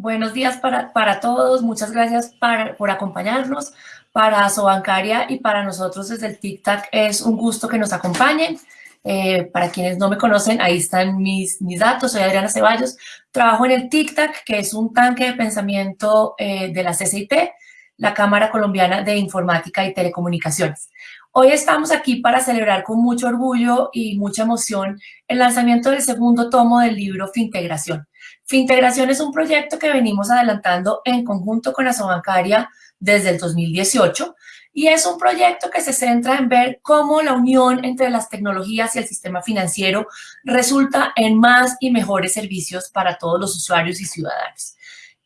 Buenos días para, para todos, muchas gracias para, por acompañarnos. Para Sobancaria y para nosotros desde el TIC-TAC es un gusto que nos acompañen. Eh, para quienes no me conocen, ahí están mis, mis datos. Soy Adriana Ceballos. Trabajo en el TIC-TAC, que es un tanque de pensamiento eh, de la CCIT, la Cámara Colombiana de Informática y Telecomunicaciones. Hoy estamos aquí para celebrar con mucho orgullo y mucha emoción el lanzamiento del segundo tomo del libro Fintegración. Fintegración es un proyecto que venimos adelantando en conjunto con Asobancaria desde el 2018 y es un proyecto que se centra en ver cómo la unión entre las tecnologías y el sistema financiero resulta en más y mejores servicios para todos los usuarios y ciudadanos.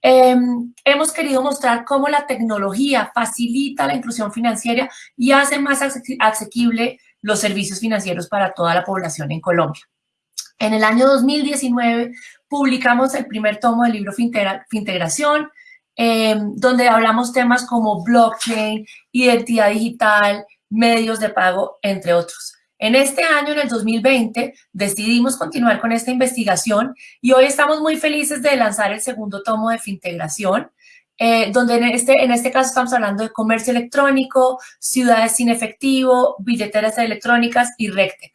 Em, hemos querido mostrar cómo la tecnología facilita la inclusión financiera y hace más asequible los servicios financieros para toda la población en Colombia. En el año 2019 publicamos el primer tomo del libro Fintegración, em, donde hablamos temas como blockchain, identidad digital, medios de pago, entre otros. En este año, en el 2020, decidimos continuar con esta investigación y hoy estamos muy felices de lanzar el segundo tomo de Fintegración, eh, donde en este, en este caso estamos hablando de comercio electrónico, ciudades sin efectivo, billeteras electrónicas y RecTech.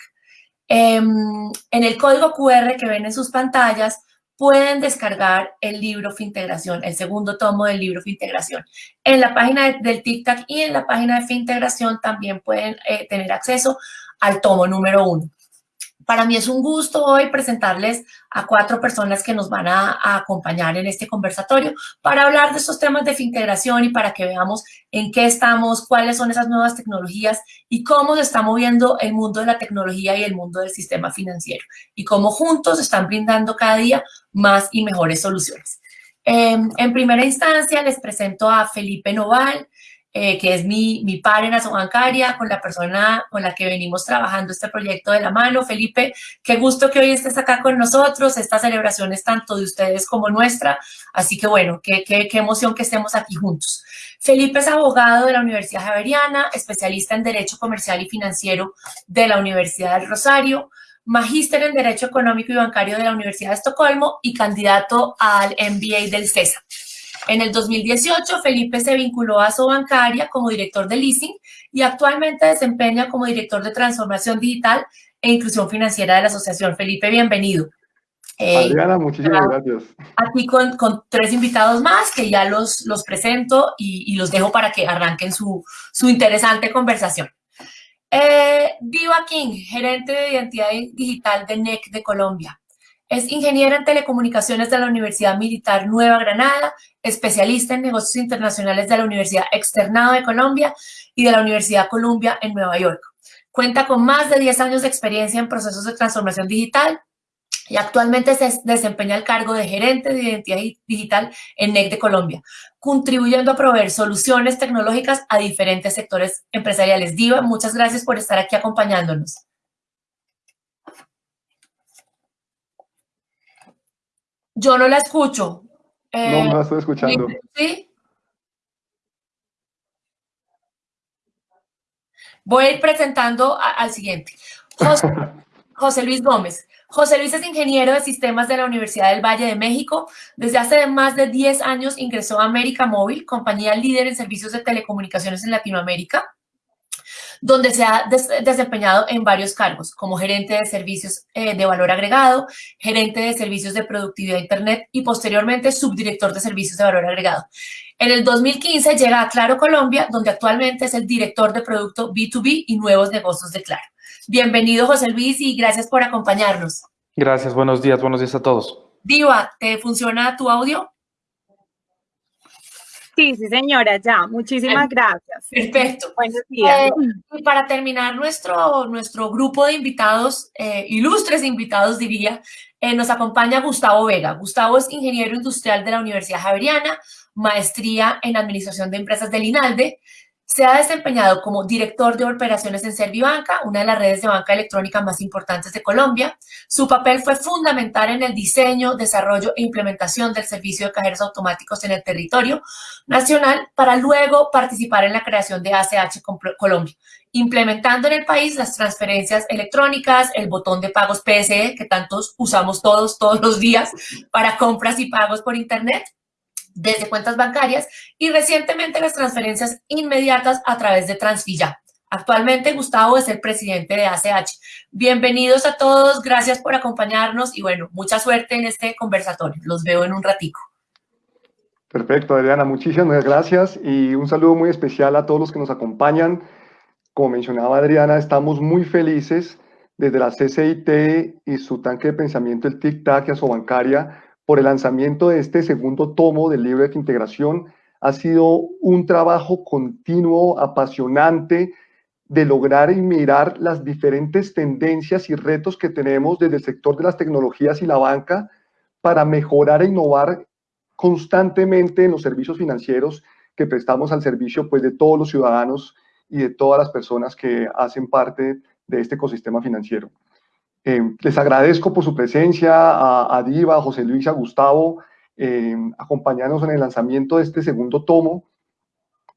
Em, en el código QR que ven en sus pantallas, pueden descargar el libro Fintegración, el segundo tomo del libro Fintegración. En la página del TikTok y en la página de Fintegración también pueden eh, tener acceso al tomo número uno. Para mí es un gusto hoy presentarles a cuatro personas que nos van a, acompañar en este conversatorio para hablar de estos temas de integración y para que veamos en qué estamos, cuáles son esas nuevas tecnologías y cómo se está moviendo el mundo de la tecnología y el mundo del sistema financiero y cómo juntos están brindando cada día más y mejores soluciones. Em, en primera instancia les presento a Felipe Noval, eh, que es mi, mi par en bancaria, con la persona con la que venimos trabajando este proyecto de la mano. Felipe, qué gusto que hoy estés acá con nosotros. Esta celebración es tanto de ustedes como nuestra, así que bueno, qué, qué, qué emoción que estemos aquí juntos. Felipe es abogado de la Universidad Javeriana, especialista en Derecho Comercial y Financiero de la Universidad del Rosario, magíster en Derecho Económico y Bancario de la Universidad de Estocolmo y candidato al MBA del CESA. En el 2018, Felipe se vinculó a Sobancaria como director de leasing y actualmente desempeña como director de transformación digital e inclusión financiera de la asociación. Felipe, bienvenido. Eh, Adriana, muchísimas gracias. Aquí con, con, tres invitados más que ya los, los presento y, los dejo para que arranquen su, su interesante conversación. Eh, Diva King, gerente de identidad digital de NEC de Colombia. Es ingeniera en telecomunicaciones de la Universidad Militar Nueva Granada, especialista en negocios internacionales de la Universidad Externado de Colombia y de la Universidad Columbia en Nueva York. Cuenta con más de 10 años de experiencia en procesos de transformación digital y actualmente se desempeña el cargo de gerente de identidad digital en NEC de Colombia, contribuyendo a proveer soluciones tecnológicas a diferentes sectores empresariales. Diva, muchas gracias por estar aquí acompañándonos. Yo no la escucho. no, no la estoy escuchando. ¿Sí? Voy a ir presentando al siguiente. José, Luis Gómez. José Luis es ingeniero de sistemas de la Universidad del Valle de México. Desde hace más de 10 años ingresó a América Móvil, compañía líder en servicios de telecomunicaciones en Latinoamérica donde se ha desempeñado en varios cargos, como gerente de servicios eh, de valor agregado, gerente de servicios de productividad Internet y posteriormente subdirector de servicios de valor agregado. En el 2015 llega a Claro Colombia, donde actualmente es el director de producto B2B y nuevos negocios de Claro. Bienvenido, José Luis, y gracias por acompañarnos. Gracias, buenos días, buenos días a todos. Diva, ¿te funciona tu audio? Sí, sí, señora, ya. Muchísimas gracias. Perfecto. Buenos días. Eh, y para terminar nuestro, nuestro grupo de invitados, eh, ilustres invitados diría, eh, nos acompaña Gustavo Vega. Gustavo es ingeniero industrial de la Universidad Javeriana, maestría en administración de empresas del INALDE, se ha desempeñado como director de operaciones en Servibanca, una de las redes de banca electrónica más importantes de Colombia. Su papel fue fundamental en el diseño, desarrollo e implementación del servicio de cajeros automáticos en el territorio nacional para luego participar en la creación de ACH Colombia, implementando en el país las transferencias electrónicas, el botón de pagos PSE, que tantos usamos todos, todos los días para compras y pagos por Internet, desde cuentas bancarias y recientemente las transferencias inmediatas a través de Transfilla. Actualmente Gustavo es el presidente de ACH. Bienvenidos a todos, gracias por acompañarnos y bueno, mucha suerte en este conversatorio. Los veo en un ratico. Perfecto, Adriana, muchísimas gracias y un saludo muy especial a todos los que nos acompañan. Como mencionaba Adriana, estamos muy felices desde la CCIT y su tanque de pensamiento, el TIC-TAC y Asobancaria, por el lanzamiento de este segundo tomo del libro de integración. Ha sido un trabajo continuo, apasionante, de lograr y mirar las diferentes tendencias y retos que tenemos desde el sector de las tecnologías y la banca para mejorar e innovar constantemente en los servicios financieros que prestamos al servicio pues, de todos los ciudadanos y de todas las personas que hacen parte de este ecosistema financiero. Eh, les agradezco por su presencia a, Diva, a José Luis, a Gustavo, eh, acompañarnos en el lanzamiento de este segundo tomo.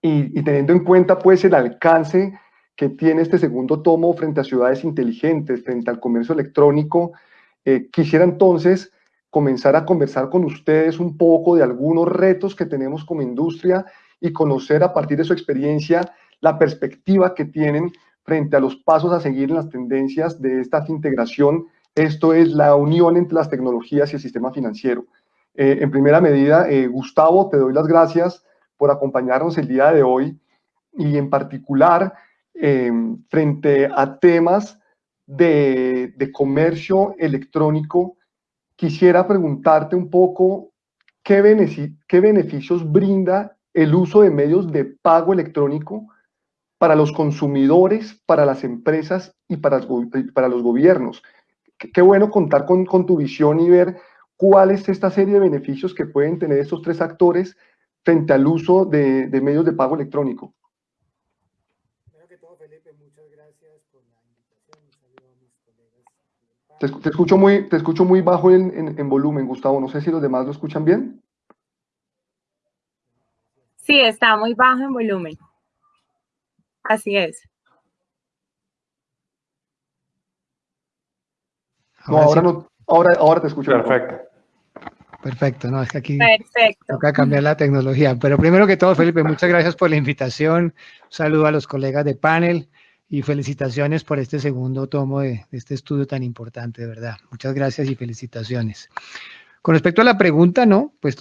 Y, y, teniendo en cuenta pues el alcance que tiene este segundo tomo frente a ciudades inteligentes, frente al comercio electrónico, eh, quisiera entonces comenzar a conversar con ustedes un poco de algunos retos que tenemos como industria y conocer a partir de su experiencia la perspectiva que tienen frente a los pasos a seguir en las tendencias de esta integración. Esto es la unión entre las tecnologías y el sistema financiero. Eh, en primera medida, eh, Gustavo, te doy las gracias por acompañarnos el día de hoy y en particular eh, frente a temas de comercio electrónico quisiera preguntarte un poco qué, beneficios brinda el uso de medios de pago electrónico para los consumidores, para las empresas y para, para los gobiernos. Qué, bueno contar con, tu visión y ver cuál es esta serie de beneficios que pueden tener estos tres actores frente al uso de medios de pago electrónico. Te, escucho, muy, te escucho muy bajo en, en, volumen, Gustavo. No sé si los demás lo escuchan bien. Sí, está muy bajo en volumen. Así es. ahora, no, ahora, ahora te escucho. Perfecto. Perfecto, no, es que aquí Perfecto. toca cambiar la tecnología. Pero primero que todo, Felipe, muchas gracias por la invitación. Un saludo a los colegas de panel y felicitaciones por este segundo tomo de, este estudio tan importante, de verdad. Muchas gracias y felicitaciones. Con respecto a la pregunta, ¿no? Pues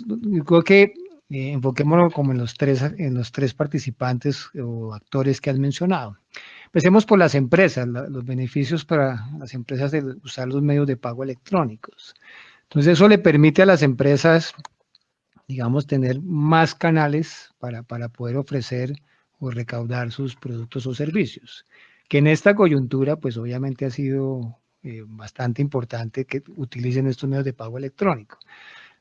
creo que eh, enfoquémonos como en los, tres, en los tres participantes o actores que has mencionado. Empecemos por las empresas, los beneficios para las empresas de usar los medios de pago electrónicos. Entonces eso le permite a las empresas, digamos, tener más canales para, para poder ofrecer o recaudar sus productos o servicios. Que en esta coyuntura, pues obviamente ha sido eh, bastante importante que utilicen estos medios de pago electrónico.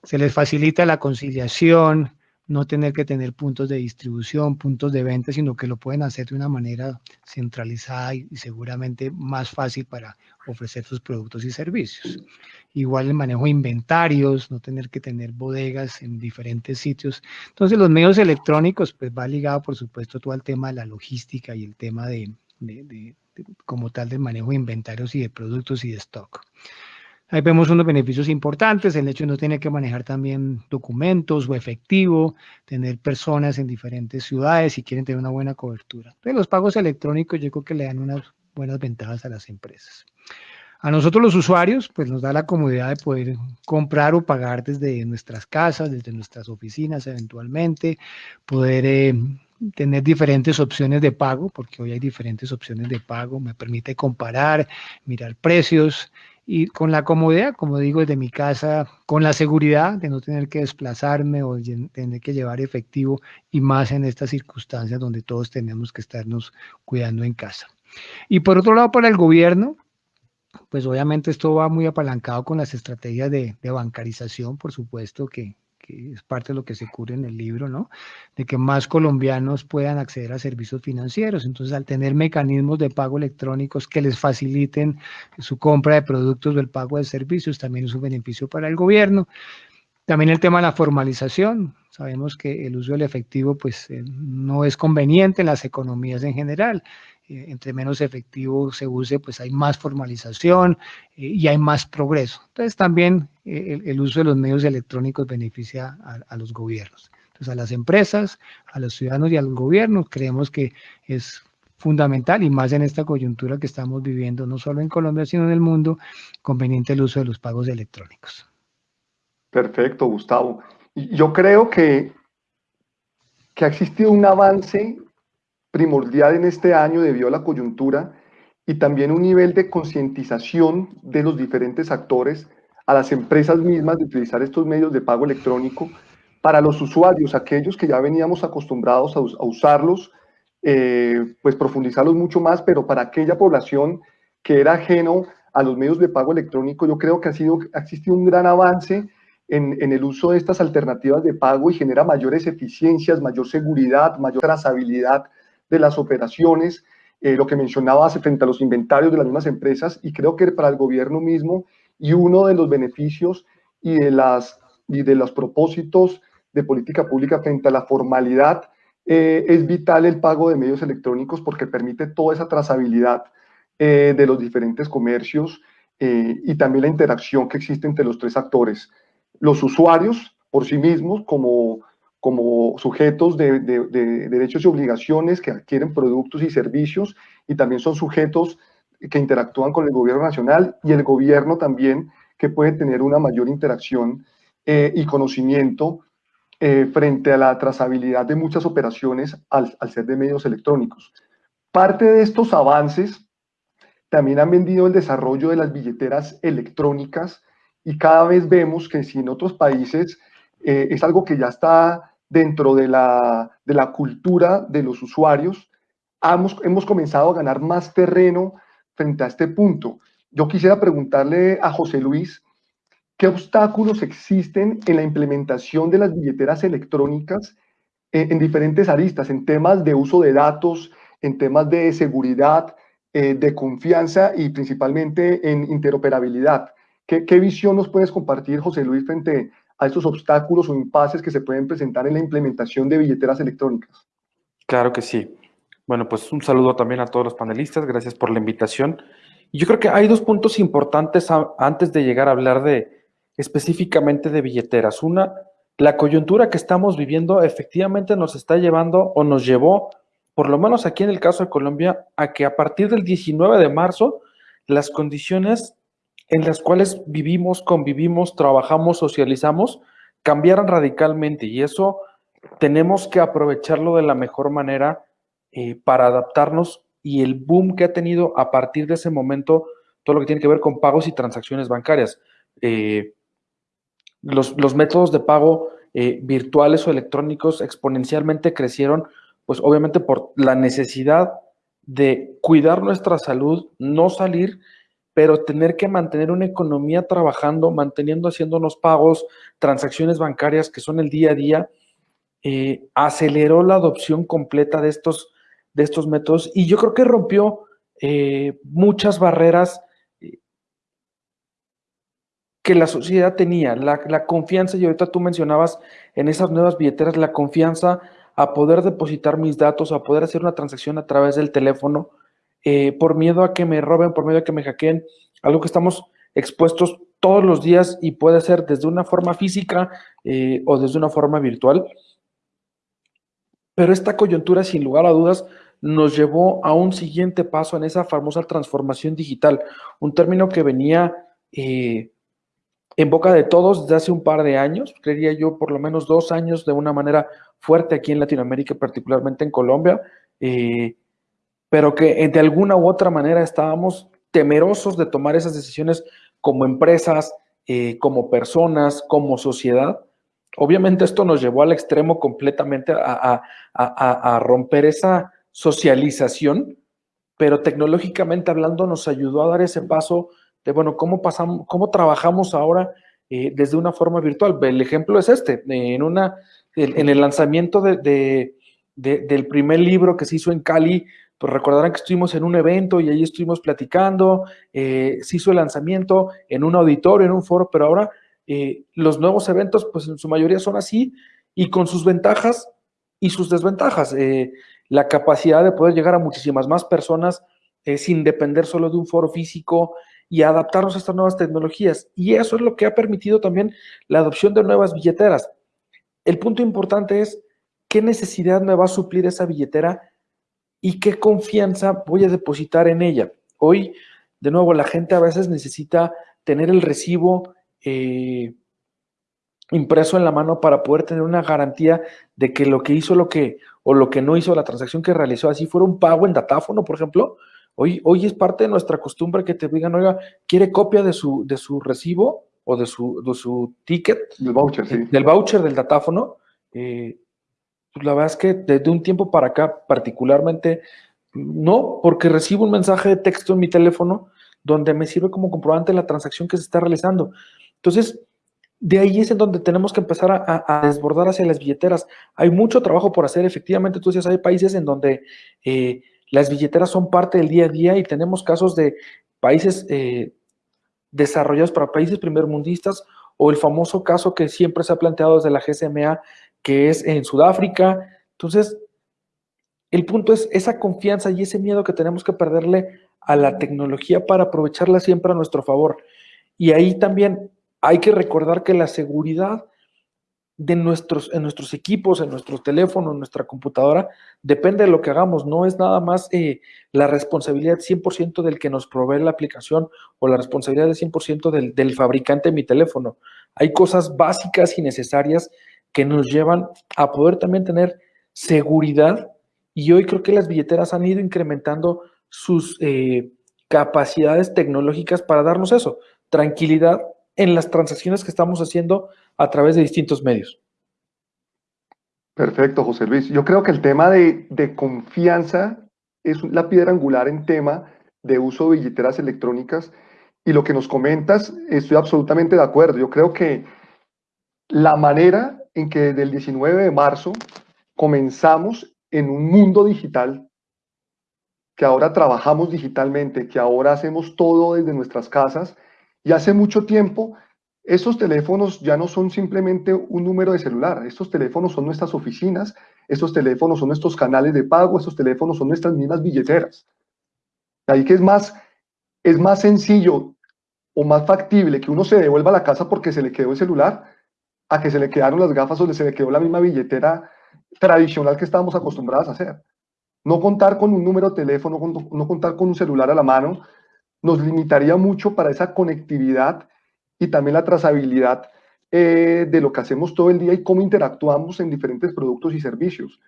Se les facilita la conciliación, no tener que tener puntos de distribución, puntos de venta, sino que lo pueden hacer de una manera centralizada y, seguramente más fácil para ofrecer sus productos y servicios. Igual el manejo de inventarios, no tener que tener bodegas en diferentes sitios. Entonces los medios electrónicos pues va ligado por supuesto todo el tema de la logística y el tema de, como tal del manejo de inventarios y de productos y de stock. Ahí vemos unos beneficios importantes, el hecho de no tener que manejar también documentos o efectivo, tener personas en diferentes ciudades si quieren tener una buena cobertura. Entonces los pagos electrónicos yo creo que le dan unas buenas ventajas a las empresas. A nosotros los usuarios, pues nos da la comodidad de poder comprar o pagar desde nuestras casas, desde nuestras oficinas eventualmente, poder eh, tener diferentes opciones de pago, porque hoy hay diferentes opciones de pago, me permite comparar, mirar precios, y con la comodidad, como digo, desde mi casa, con la seguridad de no tener que desplazarme o tener que llevar efectivo y más en estas circunstancias donde todos tenemos que estarnos cuidando en casa. Y por otro lado, para el gobierno, pues obviamente esto va muy apalancado con las estrategias de, de bancarización, por supuesto, que, que es parte de lo que se cubre en el libro, ¿no? De que más colombianos puedan acceder a servicios financieros. Entonces, al tener mecanismos de pago electrónicos que les faciliten su compra de productos o el pago de servicios, también es un beneficio para el gobierno. También el tema de la formalización. Sabemos que el uso del efectivo pues eh, no es conveniente en las economías en general. Eh, entre menos efectivo se use, pues hay más formalización y hay más progreso. Entonces también el, uso de los medios electrónicos beneficia a, los gobiernos. Entonces a las empresas, a los ciudadanos y al gobierno creemos que es fundamental y más en esta coyuntura que estamos viviendo, no solo en Colombia, sino en el mundo, conveniente el uso de los pagos electrónicos. Perfecto, Gustavo. Yo creo que, que ha existido un avance primordial en este año debido a la coyuntura y también un nivel de concientización de los diferentes actores a las empresas mismas de utilizar estos medios de pago electrónico para los usuarios, aquellos que ya veníamos acostumbrados a, usarlos, eh, pues profundizarlos mucho más, pero para aquella población que era ajeno a los medios de pago electrónico, yo creo que ha, sido, ha existido un gran avance en, el uso de estas alternativas de pago y genera mayores eficiencias, mayor seguridad, mayor trazabilidad de las operaciones, eh, lo que mencionabas frente a los inventarios de las mismas empresas y creo que para el gobierno mismo y uno de los beneficios y de, las, y de los propósitos de política pública frente a la formalidad eh, es vital el pago de medios electrónicos porque permite toda esa trazabilidad eh, de los diferentes comercios y también la interacción que existe entre los tres actores los usuarios por sí mismos como, como sujetos de, derechos y obligaciones que adquieren productos y servicios y también son sujetos que interactúan con el gobierno nacional y el gobierno también que puede tener una mayor interacción eh, y conocimiento eh, frente a la trazabilidad de muchas operaciones al, al ser de medios electrónicos. Parte de estos avances también han vendido el desarrollo de las billeteras electrónicas y cada vez vemos que si en otros países eh, es algo que ya está dentro de la, de la cultura de los usuarios, hemos, hemos comenzado a ganar más terreno frente a este punto. Yo quisiera preguntarle a José Luis, ¿qué obstáculos existen en la implementación de las billeteras electrónicas en, en diferentes aristas, en temas de uso de datos, en temas de seguridad, eh, de confianza y principalmente en interoperabilidad? ¿Qué, visión nos puedes compartir, José Luis, frente a estos obstáculos o impases que se pueden presentar en la implementación de billeteras electrónicas? Claro que sí. Bueno, pues un saludo también a todos los panelistas. Gracias por la invitación. Yo creo que hay dos puntos importantes antes de llegar a hablar de específicamente de billeteras. Una, la coyuntura que estamos viviendo efectivamente nos está llevando o nos llevó, por lo menos aquí en el caso de Colombia, a que a partir del 19 de marzo las condiciones en las cuales vivimos, convivimos, trabajamos, socializamos, cambiaran radicalmente y eso tenemos que aprovecharlo de la mejor manera eh, para adaptarnos y el boom que ha tenido a partir de ese momento todo lo que tiene que ver con pagos y transacciones bancarias. Eh, los, métodos de pago eh, virtuales o electrónicos exponencialmente crecieron, pues obviamente por la necesidad de cuidar nuestra salud, no salir pero tener que mantener una economía trabajando, manteniendo, haciéndonos pagos, transacciones bancarias que son el día a día, eh, aceleró la adopción completa de estos, de estos métodos y yo creo que rompió eh, muchas barreras eh, que la sociedad tenía, la, la, confianza, y ahorita tú mencionabas en esas nuevas billeteras, la confianza a poder depositar mis datos, a poder hacer una transacción a través del teléfono, eh, por miedo a que me roben, por miedo a que me hackeen, algo que estamos expuestos todos los días y puede ser desde una forma física eh, o desde una forma virtual. Pero esta coyuntura, sin lugar a dudas, nos llevó a un siguiente paso en esa famosa transformación digital, un término que venía eh, en boca de todos desde hace un par de años, creería yo por lo menos dos años de una manera fuerte aquí en Latinoamérica, particularmente en Colombia pero que de alguna u otra manera estábamos temerosos de tomar esas decisiones como empresas, eh, como personas, como sociedad. Obviamente esto nos llevó al extremo completamente a, romper esa socialización, pero tecnológicamente hablando nos ayudó a dar ese paso de, bueno, ¿cómo, pasamos, cómo trabajamos ahora eh, desde una forma virtual? El ejemplo es este, en, una, en el lanzamiento de, del primer libro que se hizo en Cali pues recordarán que estuvimos en un evento y ahí estuvimos platicando, eh, se hizo el lanzamiento en un auditorio, en un foro, pero ahora eh, los nuevos eventos, pues en su mayoría son así y con sus ventajas y sus desventajas. Eh, la capacidad de poder llegar a muchísimas más personas eh, sin depender solo de un foro físico y adaptarnos a estas nuevas tecnologías. Y eso es lo que ha permitido también la adopción de nuevas billeteras. El punto importante es qué necesidad me va a suplir esa billetera y qué confianza voy a depositar en ella. Hoy, de nuevo, la gente a veces necesita tener el recibo eh, impreso en la mano para poder tener una garantía de que lo que hizo lo que o lo que no hizo la transacción que realizó así fuera un pago en datáfono, por ejemplo. Hoy, hoy es parte de nuestra costumbre que te digan, oiga, ¿quiere copia de su, de su recibo o de su, de su ticket? Del voucher, sí. Del voucher del datáfono. Eh, pues la verdad es que desde un tiempo para acá, particularmente, no, porque recibo un mensaje de texto en mi teléfono donde me sirve como comprobante la transacción que se está realizando. Entonces, de ahí es en donde tenemos que empezar a, desbordar hacia las billeteras. Hay mucho trabajo por hacer, efectivamente, tú hay países en donde eh, las billeteras son parte del día a día y tenemos casos de países eh, desarrollados para países primermundistas o el famoso caso que siempre se ha planteado desde la GSMA, que es en Sudáfrica. Entonces, el punto es esa confianza y ese miedo que tenemos que perderle a la tecnología para aprovecharla siempre a nuestro favor. Y ahí también hay que recordar que la seguridad de nuestros, en nuestros equipos, en nuestro teléfono, en nuestra computadora, depende de lo que hagamos. No es nada más eh, la responsabilidad 100% del que nos provee la aplicación o la responsabilidad del 100% del, del fabricante de mi teléfono. Hay cosas básicas y necesarias que nos llevan a poder también tener seguridad y hoy creo que las billeteras han ido incrementando sus eh, capacidades tecnológicas para darnos eso, tranquilidad en las transacciones que estamos haciendo a través de distintos medios. Perfecto, José Luis. Yo creo que el tema de, de confianza es la piedra angular en tema de uso de billeteras electrónicas y lo que nos comentas, estoy absolutamente de acuerdo. Yo creo que la manera en que desde el 19 de marzo comenzamos en un mundo digital, que ahora trabajamos digitalmente, que ahora hacemos todo desde nuestras casas, y hace mucho tiempo esos teléfonos ya no son simplemente un número de celular, estos teléfonos son nuestras oficinas, estos teléfonos son nuestros canales de pago, estos teléfonos son nuestras mismas billeteras. Ahí que es más, es más sencillo o más factible que uno se devuelva a la casa porque se le quedó el celular, a que se le quedaron las gafas o se le quedó la misma billetera tradicional que estábamos acostumbrados a hacer. No contar con un número de teléfono, no contar con un celular a la mano, nos limitaría mucho para esa conectividad y también la trazabilidad eh, de lo que hacemos todo el día y cómo interactuamos en diferentes productos y servicios.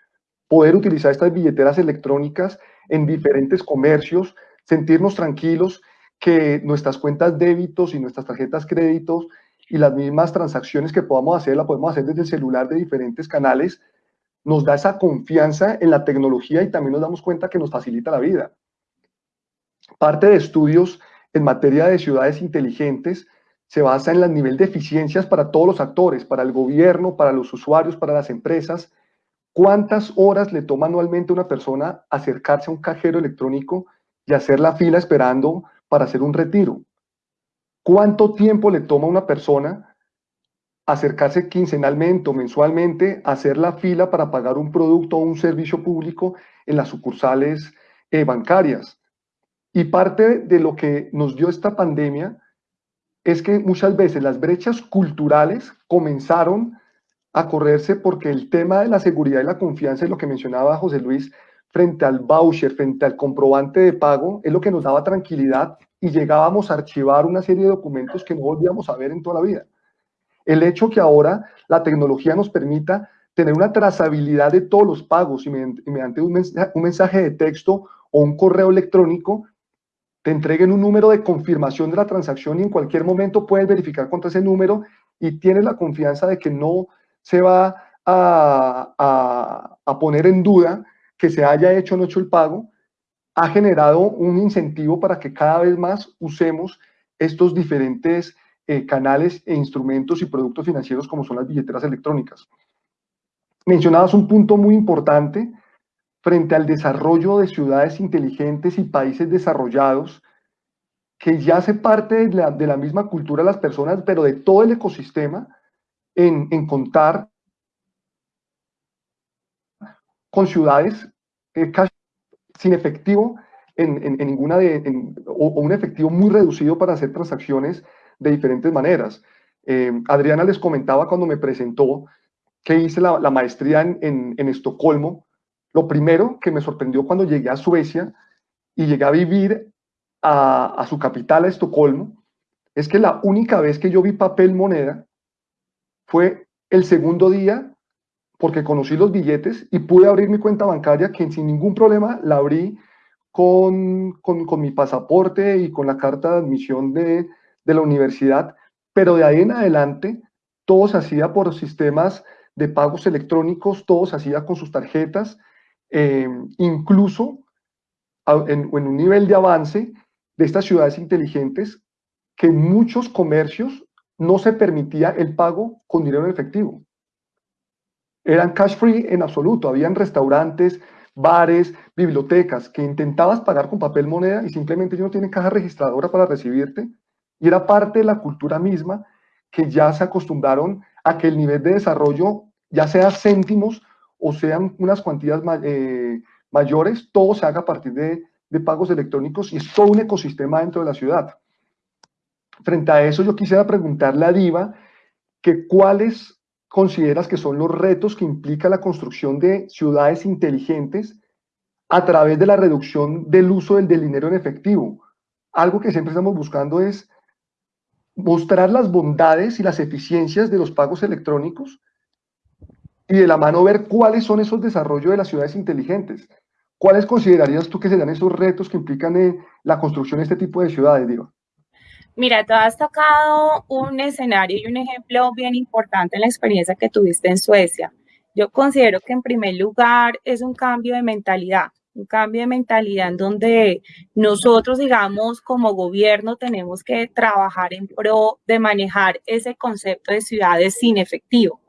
Poder utilizar estas billeteras electrónicas en diferentes comercios, sentirnos tranquilos que nuestras cuentas débitos y nuestras tarjetas créditos y las mismas transacciones que podamos hacer, la podemos hacer desde el celular de diferentes canales, nos da esa confianza en la tecnología y también nos damos cuenta que nos facilita la vida. Parte de estudios en materia de ciudades inteligentes se basa en el nivel de eficiencias para todos los actores, para el gobierno, para los usuarios, para las empresas. ¿Cuántas horas le toma anualmente una persona acercarse a un cajero electrónico y hacer la fila esperando para hacer un retiro? ¿Cuánto tiempo le toma a una persona acercarse quincenalmente o mensualmente a hacer la fila para pagar un producto o un servicio público en las sucursales eh, bancarias? Y parte de lo que nos dio esta pandemia es que muchas veces las brechas culturales comenzaron a correrse porque el tema de la seguridad y la confianza, es lo que mencionaba José Luis, frente al voucher, frente al comprobante de pago, es lo que nos daba tranquilidad y llegábamos a archivar una serie de documentos que no volvíamos a ver en toda la vida. El hecho que ahora la tecnología nos permita tener una trazabilidad de todos los pagos y mediante un mensaje de texto o un correo electrónico te entreguen un número de confirmación de la transacción y en cualquier momento puedes verificar contra ese número y tienes la confianza de que no se va a, a, poner en duda que se haya hecho o no hecho el pago, ha generado un incentivo para que cada vez más usemos estos diferentes eh, canales e instrumentos y productos financieros como son las billeteras electrónicas. Mencionabas un punto muy importante frente al desarrollo de ciudades inteligentes y países desarrollados, que ya hace parte de la, de la misma cultura de las personas, pero de todo el ecosistema, en, en contar con ciudades eh, sin efectivo en, ninguna de, o, un efectivo muy reducido para hacer transacciones de diferentes maneras. Eh, Adriana les comentaba cuando me presentó que hice la, maestría en, Estocolmo. Lo primero que me sorprendió cuando llegué a Suecia y llegué a vivir a, a su capital, a Estocolmo, es que la única vez que yo vi papel moneda fue el segundo día porque conocí los billetes y pude abrir mi cuenta bancaria que sin ningún problema la abrí con, con, mi pasaporte y con la carta de admisión de, de, la universidad, pero de ahí en adelante todo se hacía por sistemas de pagos electrónicos, todo se hacía con sus tarjetas, eh, incluso en, en un nivel de avance de estas ciudades inteligentes que en muchos comercios no se permitía el pago con dinero en efectivo. Eran cash free en absoluto, habían restaurantes, bares, bibliotecas, que intentabas pagar con papel moneda y simplemente ellos no tienen caja registradora para recibirte. Y era parte de la cultura misma que ya se acostumbraron a que el nivel de desarrollo, ya sea céntimos o sean unas cuantías eh, mayores, todo se haga a partir de, de pagos electrónicos y es todo un ecosistema dentro de la ciudad. Frente a eso, yo quisiera preguntarle a Diva que cuáles consideras que son los retos que implica la construcción de ciudades inteligentes a través de la reducción del uso del, dinero en efectivo? Algo que siempre estamos buscando es mostrar las bondades y las eficiencias de los pagos electrónicos y de la mano ver cuáles son esos desarrollos de las ciudades inteligentes. ¿Cuáles considerarías tú que serían esos retos que implican en la construcción de este tipo de ciudades, Diva? Mira, tú has tocado un escenario y un ejemplo bien importante en la experiencia que tuviste en Suecia. Yo considero que en primer lugar es un cambio de mentalidad, un cambio de mentalidad en donde nosotros, digamos, como gobierno tenemos que trabajar en pro de manejar ese concepto de ciudades sin efectivo.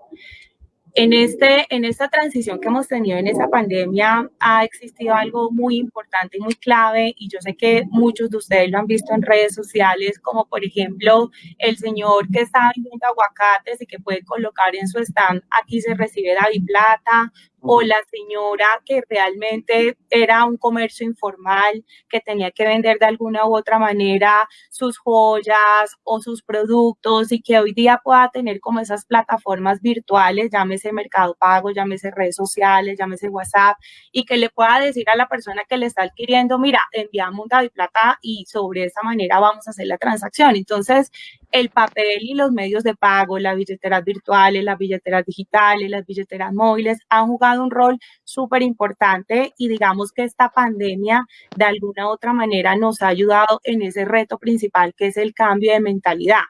En, este, en esta transición que hemos tenido en esa pandemia ha existido algo muy importante y muy clave y yo sé que muchos de ustedes lo han visto en redes sociales, como por ejemplo el señor que está vendiendo aguacates y que puede colocar en su stand, aquí se recibe David Plata, o la señora que realmente era un comercio informal, que tenía que vender de alguna u otra manera sus joyas o sus productos y que hoy día pueda tener como esas plataformas virtuales, llámese Mercado Pago, llámese redes sociales, llámese WhatsApp, y que le pueda decir a la persona que le está adquiriendo, mira, enviamos un David Plata y sobre esa manera vamos a hacer la transacción. Entonces, el papel y los medios de pago, las billeteras virtuales, las billeteras digitales, las billeteras móviles han jugado un rol súper importante y digamos que esta pandemia de alguna u otra manera nos ha ayudado en ese reto principal que es el cambio de mentalidad.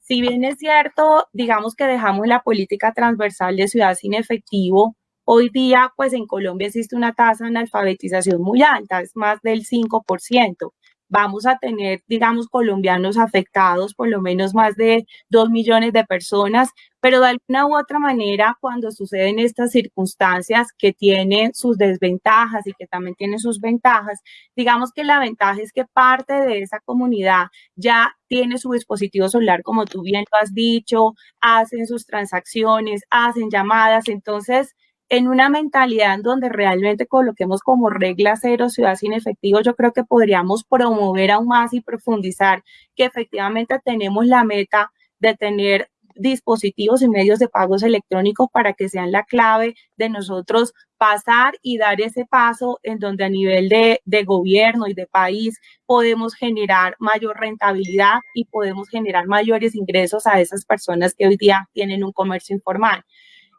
Si bien es cierto, digamos que dejamos la política transversal de ciudad sin efectivo, hoy día pues en Colombia existe una tasa de analfabetización muy alta, es más del 5% vamos a tener, digamos, colombianos afectados, por lo menos más de dos millones de personas, pero de alguna u otra manera, cuando suceden estas circunstancias que tienen sus desventajas y que también tienen sus ventajas, digamos que la ventaja es que parte de esa comunidad ya tiene su dispositivo celular, como tú bien lo has dicho, hacen sus transacciones, hacen llamadas, entonces en una mentalidad en donde realmente coloquemos como regla cero ciudad sin efectivo, yo creo que podríamos promover aún más y profundizar que efectivamente tenemos la meta de tener dispositivos y medios de pagos electrónicos para que sean la clave de nosotros pasar y dar ese paso en donde a nivel de, de, gobierno y de país podemos generar mayor rentabilidad y podemos generar mayores ingresos a esas personas que hoy día tienen un comercio informal.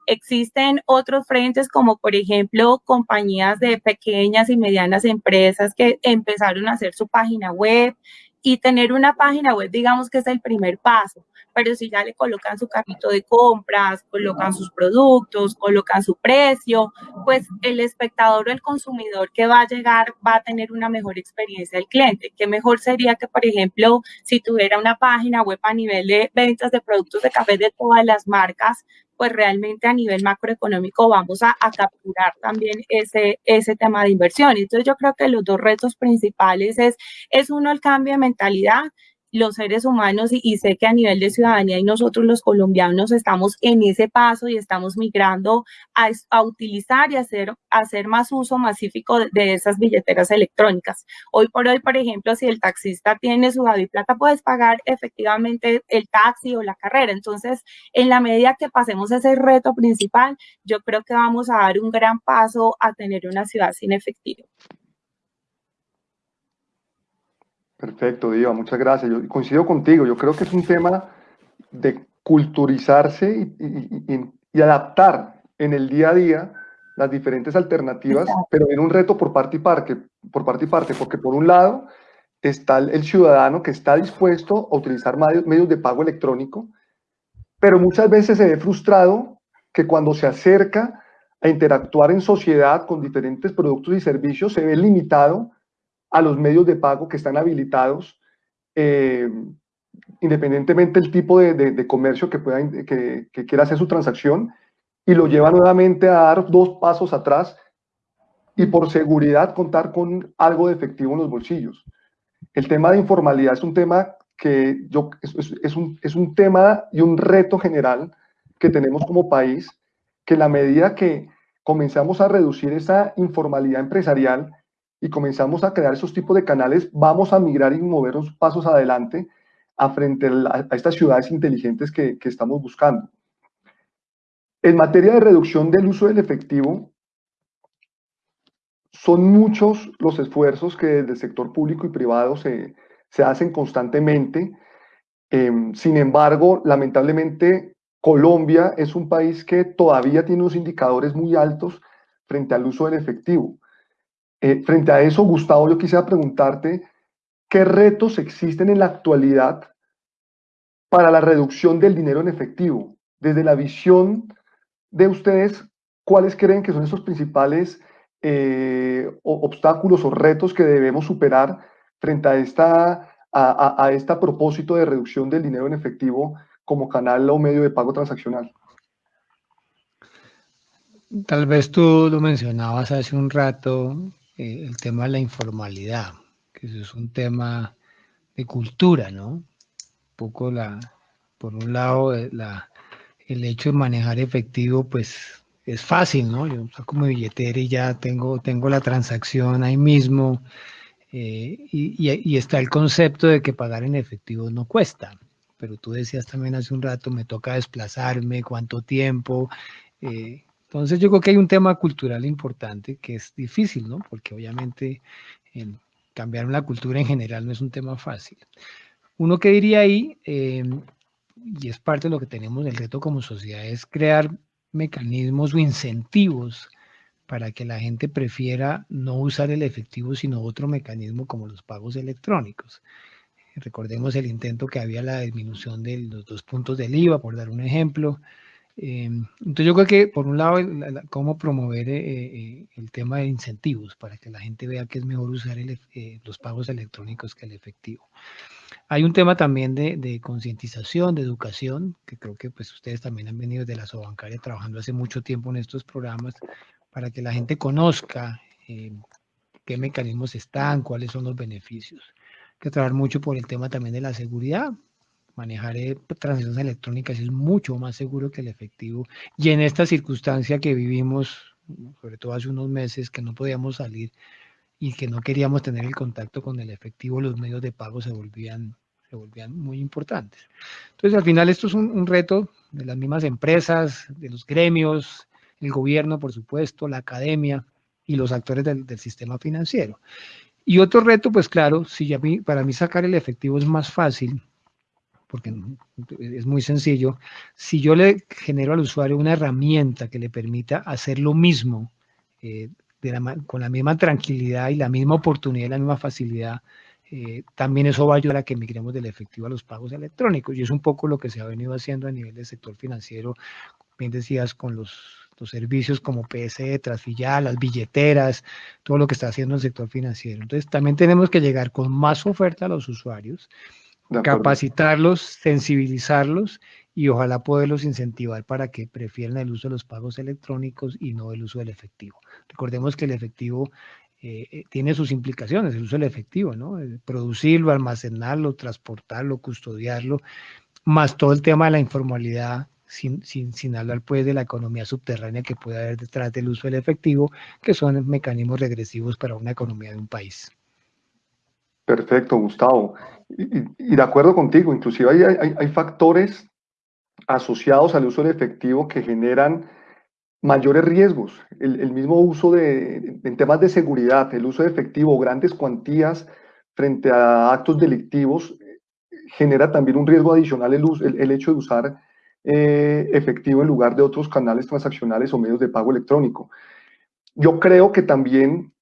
Existen otros frentes como por ejemplo compañías de pequeñas y medianas empresas que empezaron a hacer su página web y tener una página web digamos que es el primer paso, pero si ya le colocan su carrito de compras, colocan sus productos, colocan su precio, pues el espectador o el consumidor que va a llegar va a tener una mejor experiencia del cliente. ¿Qué mejor sería que, por ejemplo, si tuviera una página web a nivel de ventas de productos de café de todas las marcas, pues realmente a nivel macroeconómico vamos a, capturar también ese, ese tema de inversión. Entonces yo creo que los dos retos principales es, es uno, el cambio de mentalidad los seres humanos y, sé que a nivel de ciudadanía y nosotros los colombianos estamos en ese paso y estamos migrando a, utilizar y hacer, hacer más uso masífico de, esas billeteras electrónicas. Hoy por hoy, por ejemplo, si el taxista tiene su Plata, puedes pagar efectivamente el taxi o la carrera. Entonces, en la medida que pasemos ese reto principal, yo creo que vamos a dar un gran paso a tener una ciudad sin efectivo. Perfecto, Diva, muchas gracias. Yo coincido contigo, yo creo que es un tema de culturizarse y, adaptar en el día a día las diferentes alternativas, pero en un reto por parte y parte, por parte y parte, porque por un lado está el, ciudadano que está dispuesto a utilizar medios de pago electrónico, pero muchas veces se ve frustrado que cuando se acerca a interactuar en sociedad con diferentes productos y servicios se ve limitado a los medios de pago que están habilitados, eh, independientemente del tipo de, comercio que, quiera hacer su transacción, y lo lleva nuevamente a dar dos pasos atrás y por seguridad contar con algo de efectivo en los bolsillos. El tema de informalidad es un tema que yo, es, un, es un tema y un reto general que tenemos como país, que la medida que comenzamos a reducir esa informalidad empresarial, y comenzamos a crear esos tipos de canales, vamos a migrar y movernos pasos adelante frente a, estas ciudades inteligentes que, que estamos buscando. En materia de reducción del uso del efectivo, son muchos los esfuerzos que desde el sector público y privado se, se hacen constantemente. Em, sin embargo, lamentablemente, Colombia es un país que todavía tiene unos indicadores muy altos frente al uso del efectivo. Eh, frente a eso, Gustavo, yo quisiera preguntarte, ¿qué retos existen en la actualidad para la reducción del dinero en efectivo? Desde la visión de ustedes, ¿cuáles creen que son esos principales eh, obstáculos o retos que debemos superar frente a esta, a, a este propósito de reducción del dinero en efectivo como canal o medio de pago transaccional? Tal vez tú lo mencionabas hace un rato, eh, el tema de la informalidad, que eso es un tema de cultura, ¿no? Un poco la, por un lado, eh, la, el hecho de manejar efectivo, pues es fácil, ¿no? Yo saco mi billetera y ya tengo, tengo la transacción ahí mismo. Eh, y, está el concepto de que pagar en efectivo no cuesta. Pero tú decías también hace un rato, me toca desplazarme, cuánto tiempo. Entonces yo creo que hay un tema cultural importante que es difícil, ¿no? Porque obviamente cambiar la cultura en general no es un tema fácil. Uno que diría ahí, em, y es parte de lo que tenemos el reto como sociedad, es crear mecanismos o incentivos para que la gente prefiera no usar el efectivo, sino otro mecanismo como los pagos electrónicos. Recordemos el intento que había la disminución de los dos puntos del IVA, por dar un ejemplo, Em, entonces yo creo que por un lado, cómo promover eh, eh, el tema de incentivos para que la gente vea que es mejor usar eh, los pagos electrónicos que el efectivo. Hay un tema también de, concientización, de educación, que creo que pues ustedes también han venido de la Sobancaria trabajando hace mucho tiempo en estos programas para que la gente conozca qué mecanismos están, cuáles son los beneficios. Hay que trabajar mucho por el tema también de la seguridad, manejar eh, transacciones electrónicas es mucho más seguro que el efectivo. Y en esta circunstancia que vivimos, sobre todo hace unos meses, que no podíamos salir y que no queríamos tener el contacto con el efectivo, los medios de pago se volvían, se volvían muy importantes. Entonces, al final, esto es un, reto de las mismas empresas, de los gremios, el gobierno, por supuesto, la academia y los actores del, del sistema financiero. Y otro reto, pues claro, si ya para mí sacar el efectivo es más fácil, porque es muy sencillo, si yo le genero al usuario una herramienta que le permita hacer lo mismo eh, con la misma tranquilidad y la misma oportunidad y la misma facilidad, eh, también eso va a ayudar a que migremos del efectivo a los pagos electrónicos. Y es un poco lo que se ha venido haciendo a nivel del sector financiero, bien decías, con los, los servicios como PSE, Transfilial, las billeteras, todo lo que está haciendo el sector financiero. Entonces, también tenemos que llegar con más oferta a los usuarios capacitarlos, sensibilizarlos y ojalá poderlos incentivar para que prefieran el uso de los pagos electrónicos y no el uso del efectivo. Recordemos que el efectivo eh, tiene sus implicaciones, el uso del efectivo, ¿no? Producirlo, almacenarlo, transportarlo, custodiarlo, más todo el tema de la informalidad, sin, sin, sin hablar pues de la economía subterránea que puede haber detrás del uso del efectivo, que son mecanismos regresivos para una economía de un país. Perfecto, Gustavo. Y, de acuerdo contigo, inclusive hay, hay, factores asociados al uso del efectivo que generan mayores riesgos. El, mismo uso de, en temas de seguridad, el uso de efectivo, grandes cuantías frente a actos delictivos, genera también un riesgo adicional el, el, hecho de usar eh, efectivo en lugar de otros canales transaccionales o medios de pago electrónico. Yo creo que también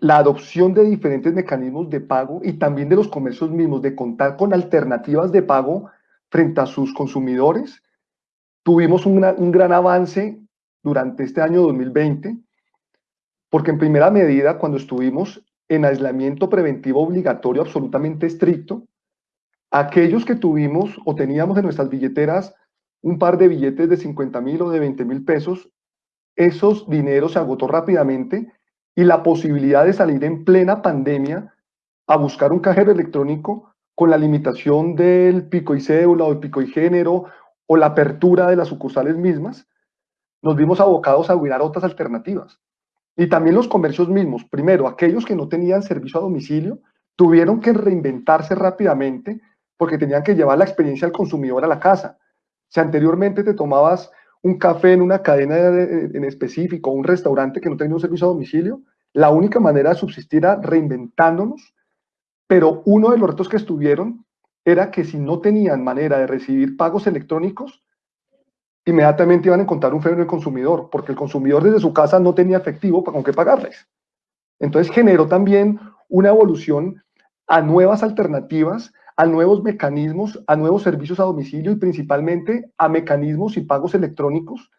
la adopción de diferentes mecanismos de pago y también de los comercios mismos, de contar con alternativas de pago frente a sus consumidores, tuvimos un gran, avance durante este año 2020, porque en primera medida, cuando estuvimos en aislamiento preventivo obligatorio absolutamente estricto, aquellos que tuvimos o teníamos en nuestras billeteras un par de billetes de 50 mil o de 20 mil pesos, esos dineros se agotó rápidamente y la posibilidad de salir en plena pandemia a buscar un cajero electrónico con la limitación del pico y cédula o el pico y género o la apertura de las sucursales mismas, nos vimos abocados a mirar otras alternativas. Y también los comercios mismos, primero, aquellos que no tenían servicio a domicilio, tuvieron que reinventarse rápidamente porque tenían que llevar la experiencia al consumidor a la casa. Si anteriormente te tomabas un café en una cadena en específico, un restaurante que no tenía un servicio a domicilio, la única manera de subsistir era reinventándonos, pero uno de los retos que estuvieron era que si no tenían manera de recibir pagos electrónicos, inmediatamente iban a encontrar un freno del consumidor, porque el consumidor desde su casa no tenía efectivo con qué pagarles. Entonces generó también una evolución a nuevas alternativas a nuevos mecanismos, a nuevos servicios a domicilio y principalmente a mecanismos y pagos electrónicos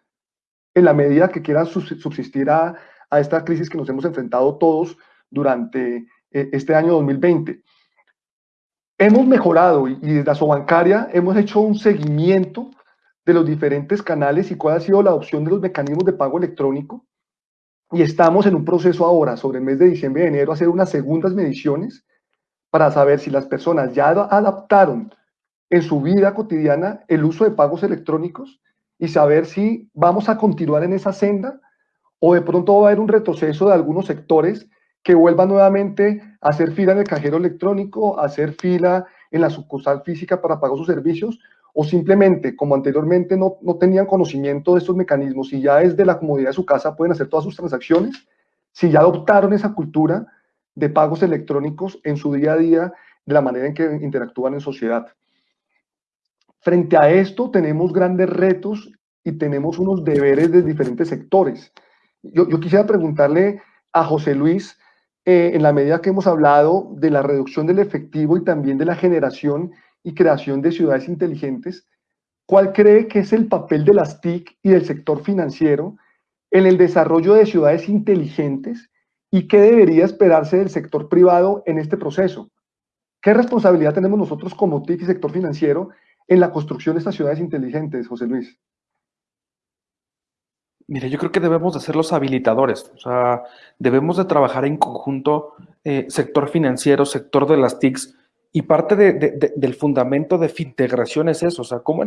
en la medida que quieran subsistir a, esta crisis que nos hemos enfrentado todos durante eh, este año 2020. Hemos mejorado y, desde la Sobancaria hemos hecho un seguimiento de los diferentes canales y cuál ha sido la adopción de los mecanismos de pago electrónico. Y estamos en un proceso ahora, sobre el mes de diciembre y enero, hacer unas segundas mediciones para saber si las personas ya adaptaron en su vida cotidiana el uso de pagos electrónicos y saber si vamos a continuar en esa senda o de pronto va a haber un retroceso de algunos sectores que vuelvan nuevamente a hacer fila en el cajero electrónico, a hacer fila en la sucursal física para pagar sus servicios, o simplemente, como anteriormente no, no tenían conocimiento de estos mecanismos y ya desde la comodidad de su casa pueden hacer todas sus transacciones, si ya adoptaron esa cultura, de pagos electrónicos en su día a día, de la manera en que interactúan en sociedad. Frente a esto tenemos grandes retos y tenemos unos deberes de diferentes sectores. Yo, quisiera preguntarle a José Luis, eh, en la medida que hemos hablado de la reducción del efectivo y también de la generación y creación de ciudades inteligentes, ¿cuál cree que es el papel de las TIC y del sector financiero en el desarrollo de ciudades inteligentes ¿Y qué debería esperarse del sector privado en este proceso? ¿Qué responsabilidad tenemos nosotros como TIC y sector financiero en la construcción de estas ciudades inteligentes, José Luis? Mire, yo creo que debemos de ser los habilitadores, o sea, debemos de trabajar en conjunto eh, sector financiero, sector de las TICs, y parte del fundamento de integración es eso, o sea, cómo,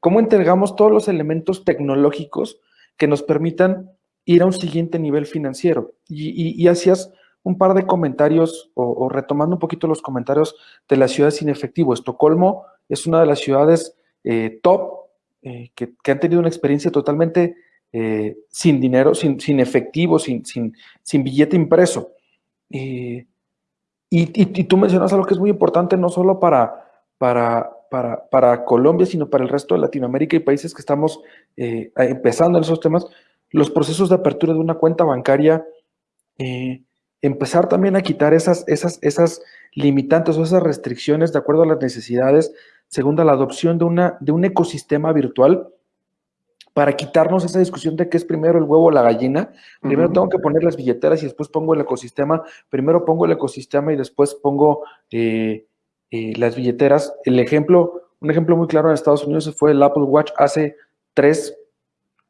cómo entregamos todos los elementos tecnológicos que nos permitan ir a un siguiente nivel financiero. Y, hacías un par de comentarios, o, retomando un poquito los comentarios de las ciudades sin efectivo. Estocolmo es una de las ciudades eh, top eh, que, han tenido una experiencia totalmente eh, sin dinero, sin, sin efectivo, sin, sin, sin, billete impreso. y, y, tú mencionas algo que es muy importante, no solo para, para, para, para, Colombia, sino para el resto de Latinoamérica y países que estamos empezando en esos temas, los procesos de apertura de una cuenta bancaria, eh, empezar también a quitar esas, esas, esas limitantes o esas restricciones de acuerdo a las necesidades, segunda, la adopción de, una, de un ecosistema virtual para quitarnos esa discusión de qué es primero el huevo o la gallina. Primero tengo que poner las billeteras y después pongo el ecosistema. Primero pongo el ecosistema y después pongo eh, eh, las billeteras. El ejemplo, un ejemplo muy claro en Estados Unidos fue el Apple Watch hace tres,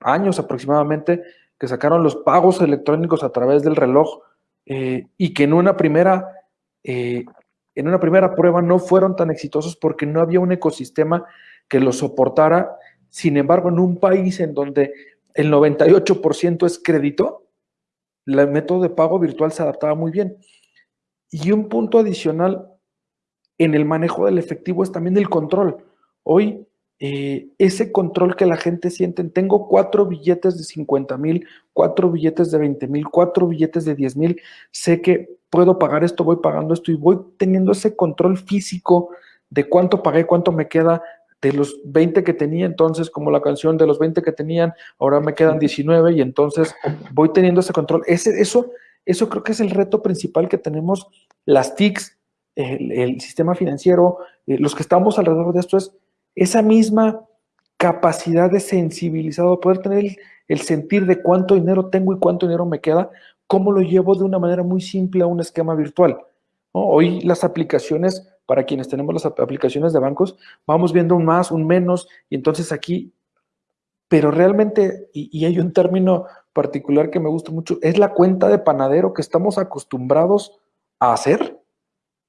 años aproximadamente, que sacaron los pagos electrónicos a través del reloj eh, y que en una primera eh, en una primera prueba no fueron tan exitosos porque no había un ecosistema que los soportara. Sin embargo, en un país en donde el 98% es crédito, el método de pago virtual se adaptaba muy bien. Y un punto adicional en el manejo del efectivo es también el control. Hoy, eh, ese control que la gente siente, tengo cuatro billetes de 50 mil, cuatro billetes de 20 mil, cuatro billetes de 10 mil, sé que puedo pagar esto, voy pagando esto y voy teniendo ese control físico de cuánto pagué, cuánto me queda de los 20 que tenía, entonces como la canción de los 20 que tenían, ahora me quedan 19 y entonces voy teniendo ese control. Ese, eso, eso creo que es el reto principal que tenemos las TICs, el, sistema financiero, eh, los que estamos alrededor de esto es esa misma capacidad de sensibilizado, poder tener el, sentir de cuánto dinero tengo y cuánto dinero me queda, cómo lo llevo de una manera muy simple a un esquema virtual. Hoy las aplicaciones, para quienes tenemos las aplicaciones de bancos, vamos viendo un más, un menos, y entonces aquí, pero realmente, y, y hay un término particular que me gusta mucho, es la cuenta de panadero que estamos acostumbrados a hacer.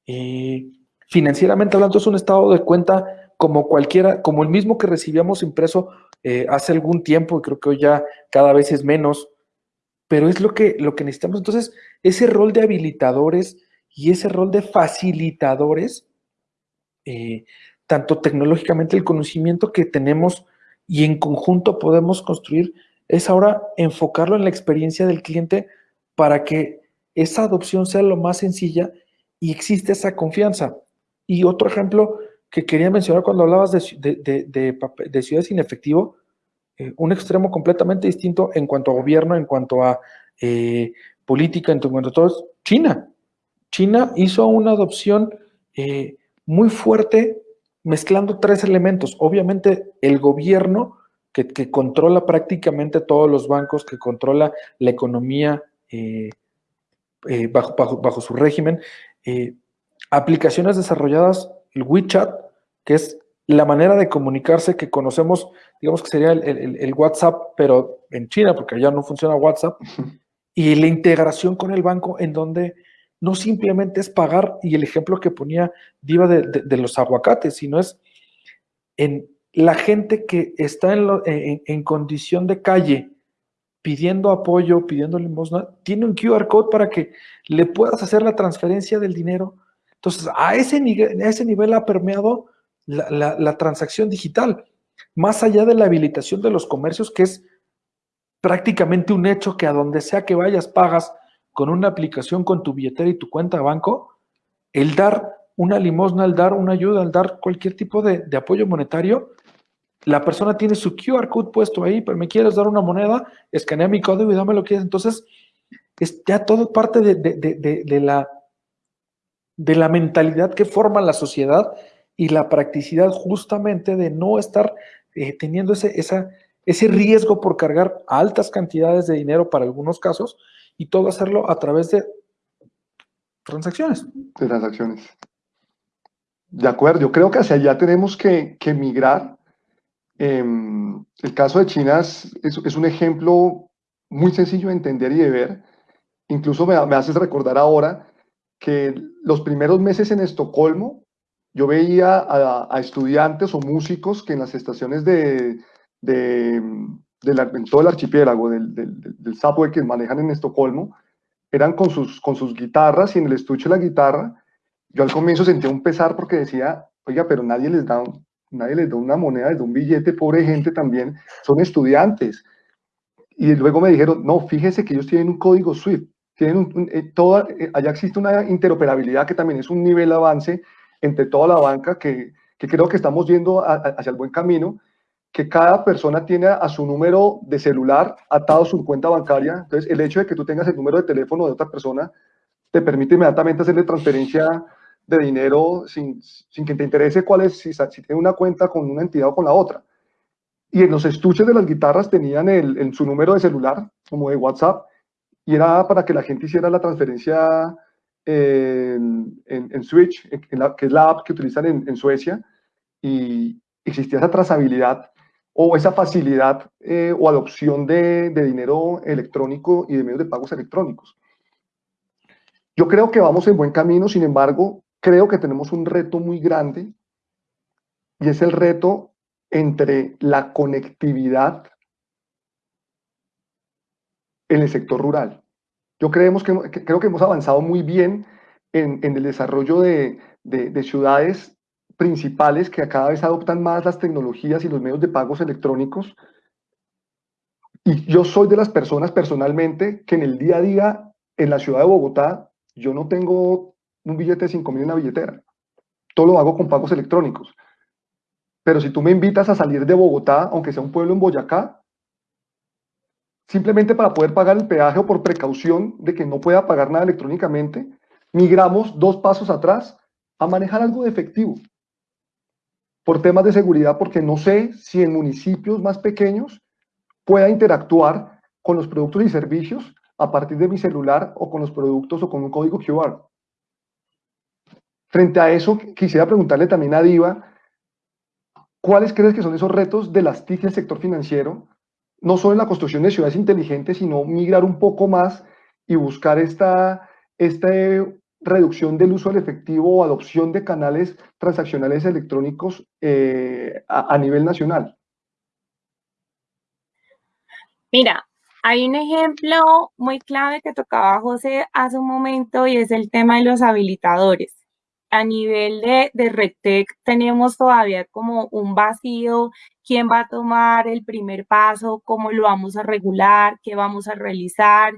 Y financieramente hablando, es un estado de cuenta como cualquiera, como el mismo que recibíamos impreso eh, hace algún tiempo, y creo que hoy ya cada vez es menos, pero es lo que, lo que necesitamos. Entonces, ese rol de habilitadores y ese rol de facilitadores, eh, tanto tecnológicamente el conocimiento que tenemos y en conjunto podemos construir, es ahora enfocarlo en la experiencia del cliente para que esa adopción sea lo más sencilla y existe esa confianza. Y otro ejemplo que quería mencionar cuando hablabas de, ciudades sin efectivo, eh, un extremo completamente distinto en cuanto a gobierno, en cuanto a eh, política, en cuanto a todo, es China. China hizo una adopción eh, muy fuerte mezclando tres elementos. Obviamente el gobierno que, que, controla prácticamente todos los bancos, que controla la economía bajo, bajo, bajo, su régimen, aplicaciones desarrolladas, el WeChat, que es la manera de comunicarse que conocemos, digamos que sería el, WhatsApp, pero en China, porque allá no funciona WhatsApp, y la integración con el banco en donde no simplemente es pagar, y el ejemplo que ponía Diva de, los aguacates, sino es en la gente que está en condición de calle, pidiendo apoyo, pidiendo limosna, tiene un QR code para que le puedas hacer la transferencia del dinero. Entonces, a ese nivel, ha permeado la, transacción digital, más allá de la habilitación de los comercios, que es prácticamente un hecho que a donde sea que vayas pagas con una aplicación, con tu billetera y tu cuenta de banco, el dar una limosna, el dar una ayuda, el dar cualquier tipo de, apoyo monetario, la persona tiene su QR code puesto ahí, pero me quieres dar una moneda, escanea mi código y dame lo que quieres. Entonces, es ya todo parte de, la, de la mentalidad que forma la sociedad y la practicidad justamente de no estar eh, teniendo ese, ese riesgo por cargar altas cantidades de dinero para algunos casos y todo hacerlo a través de transacciones. De transacciones. De acuerdo, yo creo que hacia allá tenemos que, que migrar Em, el caso de China es, un ejemplo muy sencillo de entender y de ver. Incluso me, me haces recordar ahora que los primeros meses en Estocolmo yo veía a, estudiantes o músicos que en las estaciones de, de, en todo el archipiélago del, del, que manejan en Estocolmo eran con sus, con sus guitarras y en el estuche de la guitarra yo al comienzo sentía un pesar porque decía, oiga, pero nadie les da nadie les da una moneda, les da un billete, pobre gente también, son estudiantes. Y luego me dijeron, no, fíjese que ellos tienen un código SWIFT, tienen eh, toda, eh, allá existe una interoperabilidad que también es un nivel de avance entre toda la banca que, que creo que estamos yendo hacia el buen camino, que cada persona tiene a su número de celular atado su cuenta bancaria. Entonces, el hecho de que tú tengas el número de teléfono de otra persona te permite inmediatamente hacerle transferencia de dinero sin, sin que te interese cuál es, si, si tiene una cuenta con una entidad o con la otra. Y en los estuches de las guitarras tenían el, en su número de celular, como de WhatsApp, y era para que la gente hiciera la transferencia en, en, Switch, en la, que es la app que utilizan en, en Suecia, y existía esa trazabilidad o esa facilidad eh, o adopción de, de dinero electrónico y de medios de pagos electrónicos. Yo creo que vamos en buen camino, sin embargo, creo que tenemos un reto muy grande y es el reto entre la conectividad en el sector rural. Yo creemos que, creo que hemos avanzado muy bien en, el desarrollo de, de, ciudades principales que cada vez adoptan más las tecnologías y los medios de pagos electrónicos. Y yo soy de las personas personalmente que en el día a día en la ciudad de Bogotá yo no tengo un billete de 5 mil en la billetera. Todo lo hago con pagos electrónicos. Pero si tú me invitas a salir de Bogotá, aunque sea un pueblo en Boyacá, simplemente para poder pagar el peaje o por precaución de que no pueda pagar nada electrónicamente, migramos dos pasos atrás a manejar algo de efectivo. Por temas de seguridad, porque no sé si en municipios más pequeños pueda interactuar con los productos y servicios a partir de mi celular o con los productos o con un código QR. Frente a eso, quisiera preguntarle también a Diva, ¿cuáles crees que son esos retos de las TIC del sector financiero? No solo en la construcción de ciudades inteligentes, sino migrar un poco más y buscar esta, esta reducción del uso del efectivo o adopción de canales transaccionales electrónicos eh, a nivel nacional. Mira, hay un ejemplo muy clave que tocaba José hace un momento y es el tema de los habilitadores. A nivel de, de tenemos todavía como un vacío, quién va a tomar el primer paso, cómo lo vamos a regular, qué vamos a realizar,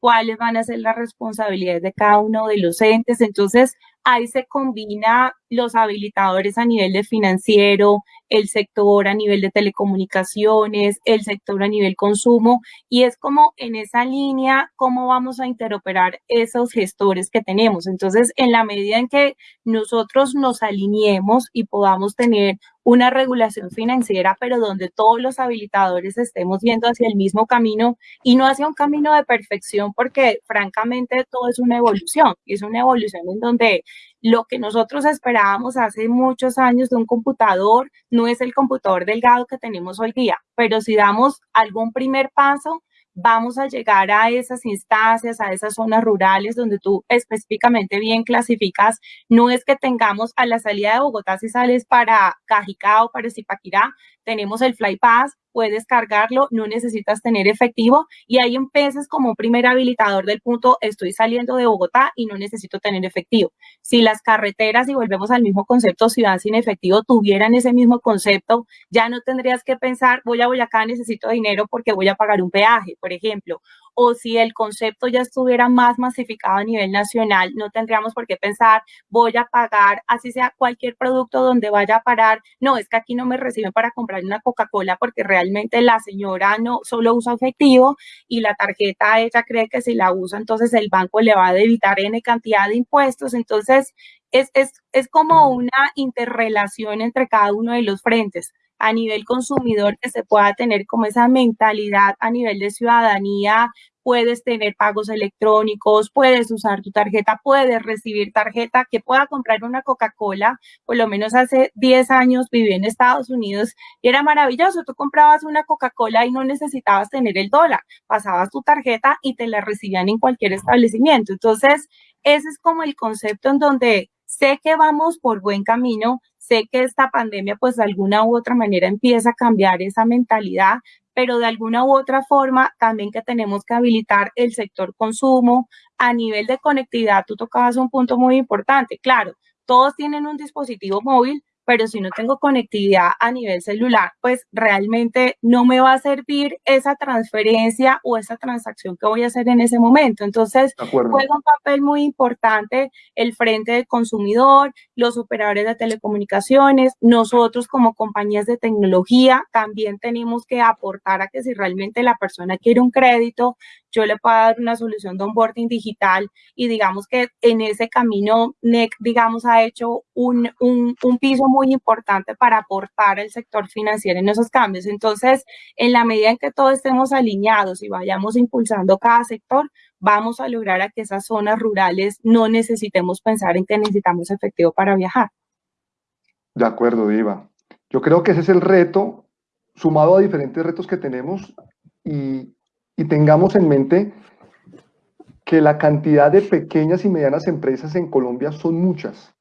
cuáles van a ser las responsabilidades de cada uno de los entes. Entonces, ahí se combina los habilitadores a nivel de financiero, el sector a nivel de telecomunicaciones, el sector a nivel consumo, y es como en esa línea cómo vamos a interoperar esos gestores que tenemos. Entonces, en la medida en que nosotros nos alineemos y podamos tener una regulación financiera, pero donde todos los habilitadores estemos viendo hacia el mismo camino y no hacia un camino de perfección, porque francamente todo es una evolución, y es una evolución en donde lo que nosotros esperábamos hace muchos años de un computador no es el computador delgado que tenemos hoy día, pero si damos algún primer paso, vamos a llegar a esas instancias, a esas zonas rurales donde tú específicamente bien clasificas, no es que tengamos a la salida de Bogotá si sales para Cajicá o para Zipaquirá, tenemos el FlyPass, puedes cargarlo, no necesitas tener efectivo y ahí empiezas como un primer habilitador del punto, estoy saliendo de Bogotá y no necesito tener efectivo. Si las carreteras, y volvemos al mismo concepto, ciudad sin efectivo, tuvieran ese mismo concepto, ya no tendrías que pensar, voy a Boyacá, necesito dinero porque voy a pagar un peaje, por ejemplo, o si el concepto ya estuviera más masificado a nivel nacional, no tendríamos por qué pensar, voy a pagar, así sea cualquier producto donde vaya a parar, no, es que aquí no me reciben para comprar una Coca-Cola porque realmente la señora no solo usa efectivo y la tarjeta ella cree que si la usa, entonces el banco le va a debitar N cantidad de impuestos, entonces es, es, es como una interrelación entre cada uno de los frentes a nivel consumidor que se pueda tener como esa mentalidad a nivel de ciudadanía, puedes tener pagos electrónicos, puedes usar tu tarjeta, puedes recibir tarjeta, que pueda comprar una Coca-Cola, por lo menos hace 10 años viví en Estados Unidos y era maravilloso, tú comprabas una Coca-Cola y no necesitabas tener el dólar, pasabas tu tarjeta y te la recibían en cualquier establecimiento. Entonces, ese es como el concepto en donde sé que vamos por buen camino, Sé que esta pandemia, pues de alguna u otra manera empieza a cambiar esa mentalidad, pero de alguna u otra forma también que tenemos que habilitar el sector consumo a nivel de conectividad. Tú tocabas un punto muy importante. Claro, todos tienen un dispositivo móvil, pero si no tengo conectividad a nivel celular, pues realmente no me va a servir esa transferencia o esa transacción que voy a hacer en ese momento. Entonces, juega un papel muy importante el frente del consumidor, los operadores de telecomunicaciones, nosotros como compañías de tecnología también tenemos que aportar a que si realmente la persona quiere un crédito, yo le puedo dar una solución de onboarding digital y digamos que en ese camino NEC, digamos, ha hecho un, un, un piso muy importante para aportar al sector financiero en esos cambios. Entonces, en la medida en que todos estemos alineados y vayamos impulsando cada sector, vamos a lograr a que esas zonas rurales no necesitemos pensar en que necesitamos efectivo para viajar. De acuerdo, Diva. Yo creo que ese es el reto sumado a diferentes retos que tenemos y, y tengamos en mente que la cantidad de pequeñas y medianas empresas en Colombia son muchas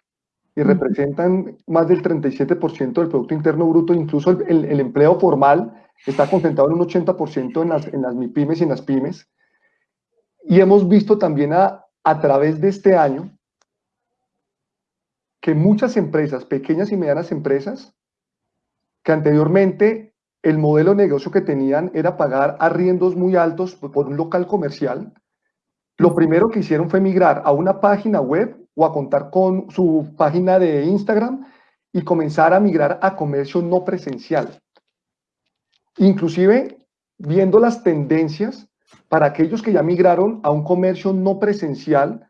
y representan más del 37% del Producto Interno Bruto, incluso el, el, empleo formal está concentrado en un 80% en las, en las MIPIMES y en las pymes. Y hemos visto también a, a través de este año que muchas empresas, pequeñas y medianas empresas, que anteriormente el modelo de negocio que tenían era pagar arriendos muy altos por un local comercial, lo primero que hicieron fue migrar a una página web o a contar con su página de Instagram y comenzar a migrar a comercio no presencial. Inclusive viendo las tendencias para aquellos que ya migraron a un comercio no presencial,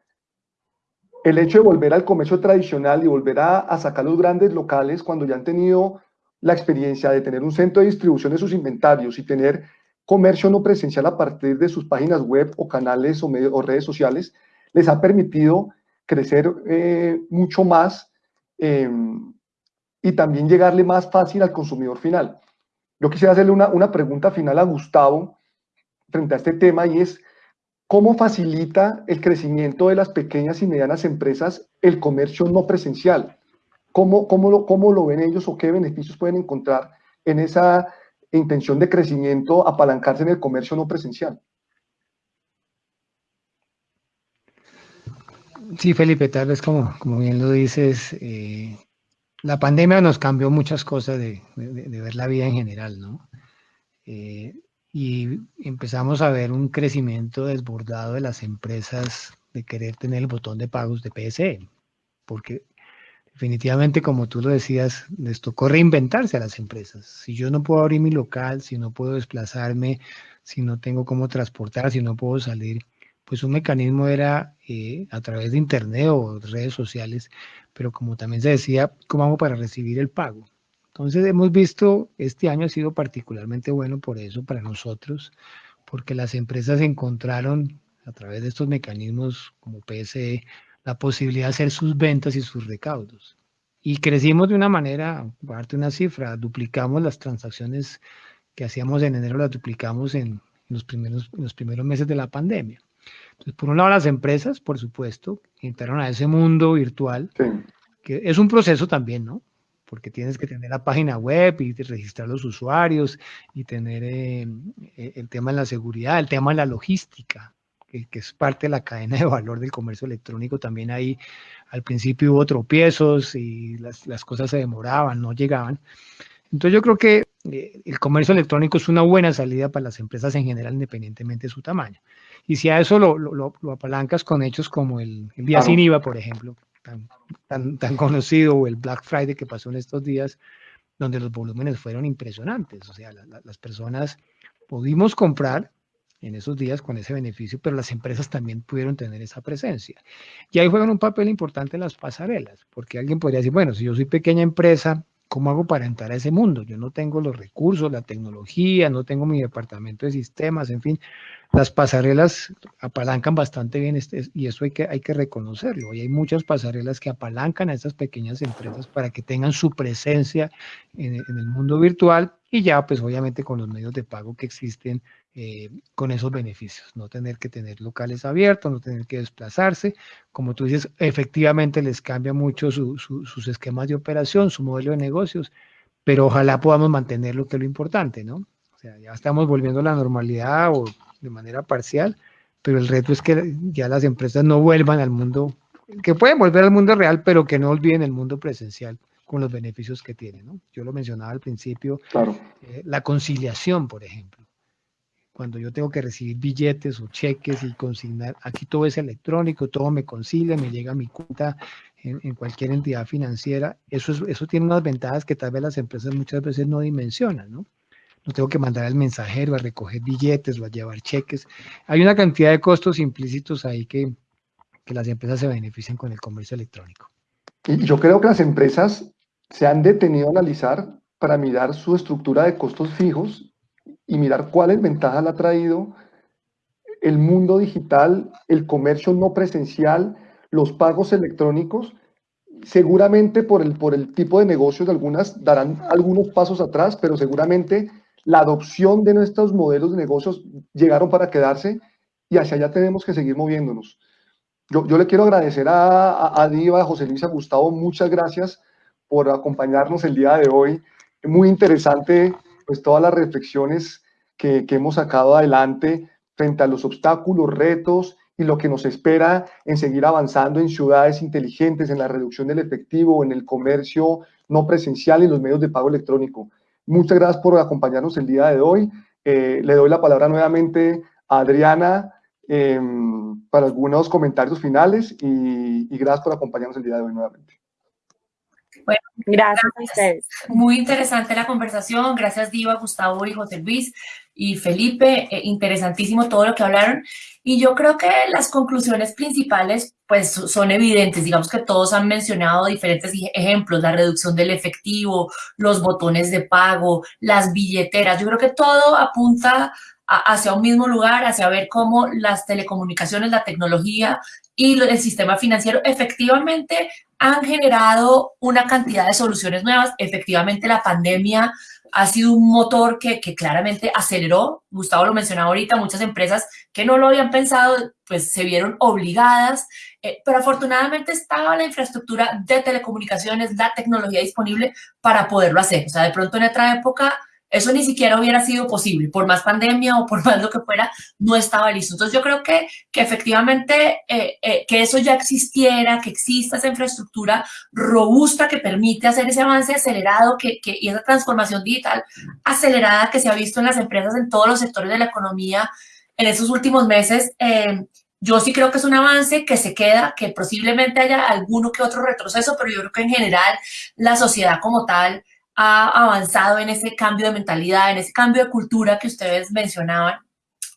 el hecho de volver al comercio tradicional y volver a, a sacar los grandes locales cuando ya han tenido la experiencia de tener un centro de distribución de sus inventarios y tener comercio no presencial a partir de sus páginas web o canales o, o redes sociales, les ha permitido crecer eh, mucho más eh, y también llegarle más fácil al consumidor final. Yo quisiera hacerle una, una pregunta final a Gustavo frente a este tema y es, ¿cómo facilita el crecimiento de las pequeñas y medianas empresas el comercio no presencial? ¿Cómo, cómo, lo, ¿Cómo lo ven ellos o qué beneficios pueden encontrar en esa intención de crecimiento, apalancarse en el comercio no presencial? Sí, Felipe, tal vez como, como bien lo dices, eh, la pandemia nos cambió muchas cosas de, de, ver la vida en general, ¿no? Eh, y empezamos a ver un crecimiento desbordado de las empresas de querer tener el botón de pagos de PSE, porque definitivamente, como tú lo decías, les tocó reinventarse a las empresas. Si yo no puedo abrir mi local, si no puedo desplazarme, si no tengo cómo transportar, si no puedo salir, pues un mecanismo era eh, a través de internet o redes sociales, pero como también se decía, ¿cómo hago para recibir el pago? Entonces hemos visto, este año ha sido particularmente bueno por eso, para nosotros, porque las empresas encontraron a través de estos mecanismos como PSE la posibilidad de hacer sus ventas y sus recaudos. Y crecimos de una manera, darte una cifra, duplicamos las transacciones que hacíamos en enero, las duplicamos en los primeros, en los primeros meses de la pandemia. Entonces, por un lado, las empresas, por supuesto, entraron a ese mundo virtual, sí. que es un proceso también, ¿no? Porque tienes que tener la página web y registrar los usuarios y tener eh, el tema de la seguridad, el tema de la logística, que, que, es parte de la cadena de valor del comercio electrónico. También ahí al principio hubo tropiezos y las, las cosas se demoraban, no llegaban. Entonces yo creo que eh, el comercio electrónico es una buena salida para las empresas en general, independientemente de su tamaño. Y si a eso lo, lo, lo apalancas con hechos como el, el día claro. sin IVA, por ejemplo, tan, tan, tan conocido, o el Black Friday que pasó en estos días, donde los volúmenes fueron impresionantes. O sea, la, la, las personas pudimos comprar en esos días con ese beneficio, pero las empresas también pudieron tener esa presencia. Y ahí juegan un papel importante las pasarelas, porque alguien podría decir, bueno, si yo soy pequeña empresa, ¿cómo hago para entrar a ese mundo? Yo no tengo los recursos, la tecnología, no tengo mi departamento de sistemas, en fin, las pasarelas apalancan bastante bien este, y eso hay que, hay que reconocerlo. Y hay muchas pasarelas que apalancan a estas pequeñas empresas para que tengan su presencia en, el mundo virtual y ya pues obviamente con los medios de pago que existen eh, con esos beneficios, no tener que tener locales abiertos, no tener que desplazarse, como tú dices, efectivamente les cambia mucho su, su, sus esquemas de operación, su modelo de negocios, pero ojalá podamos mantener lo que es lo importante, ¿no? O sea, ya estamos volviendo a la normalidad o de manera parcial, pero el reto es que ya las empresas no vuelvan al mundo, que pueden volver al mundo real, pero que no olviden el mundo presencial con los beneficios que tiene, ¿no? Yo lo mencionaba al principio, claro. eh, la conciliación, por ejemplo cuando yo tengo que recibir billetes o cheques y consignar, aquí todo es electrónico, todo me concilia, me llega a mi cuenta en, en, cualquier entidad financiera, eso, es, eso tiene unas ventajas que tal vez las empresas muchas veces no dimensionan, ¿no? No tengo que mandar al mensajero a recoger billetes o a llevar cheques. Hay una cantidad de costos implícitos ahí que, que las empresas se benefician con el comercio electrónico. Y yo creo que las empresas se han detenido a analizar para mirar su estructura de costos fijos y mirar cuáles ventajas le ha traído el mundo digital, el comercio no presencial, los pagos electrónicos seguramente por el, por el tipo de negocios, algunas darán algunos pasos atrás, pero seguramente la adopción de nuestros modelos de negocios llegaron para quedarse y hacia allá tenemos que seguir moviéndonos. Yo, yo le quiero agradecer a, a, Diva, a José Luis, a Gustavo, muchas gracias por acompañarnos el día de hoy. Muy interesante, pues todas las reflexiones que, hemos sacado adelante frente a los obstáculos, retos y lo que nos espera en seguir avanzando en ciudades inteligentes, en la reducción del efectivo, en el comercio no presencial y los medios de pago electrónico. Muchas gracias por acompañarnos el día de hoy. Eh, le doy la palabra nuevamente a Adriana Em, para algunos comentarios finales y, gracias por acompañarnos el día de hoy nuevamente. Bueno, gracias, a ustedes. Muy interesante la conversación. Gracias, Diva, Gustavo y José Luis y Felipe. Eh, interesantísimo todo lo que hablaron. Y yo creo que las conclusiones principales pues son evidentes. Digamos que todos han mencionado diferentes ejemplos, la reducción del efectivo, los botones de pago, las billeteras. Yo creo que todo apunta hacia un mismo lugar, hacia ver cómo las telecomunicaciones, la tecnología y el sistema financiero efectivamente han generado una cantidad de soluciones nuevas. Efectivamente, la pandemia ha sido un motor que, claramente aceleró, Gustavo lo mencionaba ahorita, muchas empresas que no lo habían pensado, pues se vieron obligadas, eh, pero afortunadamente estaba la infraestructura de telecomunicaciones, la tecnología disponible para poderlo hacer. O sea, de pronto en otra época eso ni siquiera hubiera sido posible, por más pandemia o por más lo que fuera, no estaba listo. Entonces yo creo que, que efectivamente eh, eh, que eso ya existiera, que exista esa infraestructura robusta que permite hacer ese avance acelerado que, que, y esa transformación digital acelerada que se ha visto en las empresas en todos los sectores de la economía en esos últimos meses, eh, yo sí creo que es un avance que se queda, que posiblemente haya alguno que otro retroceso, pero yo creo que en general la sociedad como tal ha avanzado en ese cambio de mentalidad, en ese cambio de cultura que ustedes mencionaban.